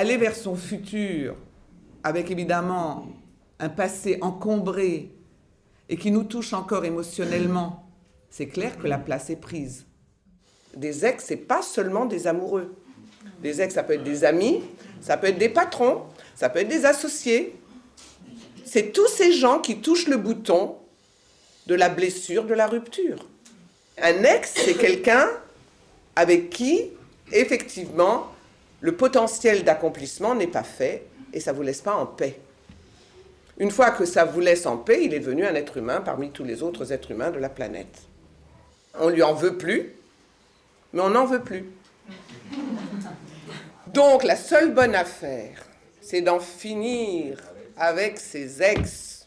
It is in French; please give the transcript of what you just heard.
aller vers son futur avec évidemment un passé encombré et qui nous touche encore émotionnellement, c'est clair que la place est prise. Des ex, c'est pas seulement des amoureux. Des ex, ça peut être des amis, ça peut être des patrons, ça peut être des associés. C'est tous ces gens qui touchent le bouton de la blessure, de la rupture. Un ex, c'est quelqu'un avec qui, effectivement, le potentiel d'accomplissement n'est pas fait et ça ne vous laisse pas en paix. Une fois que ça vous laisse en paix, il est devenu un être humain parmi tous les autres êtres humains de la planète. On lui en veut plus, mais on n'en veut plus. Donc la seule bonne affaire, c'est d'en finir avec ses ex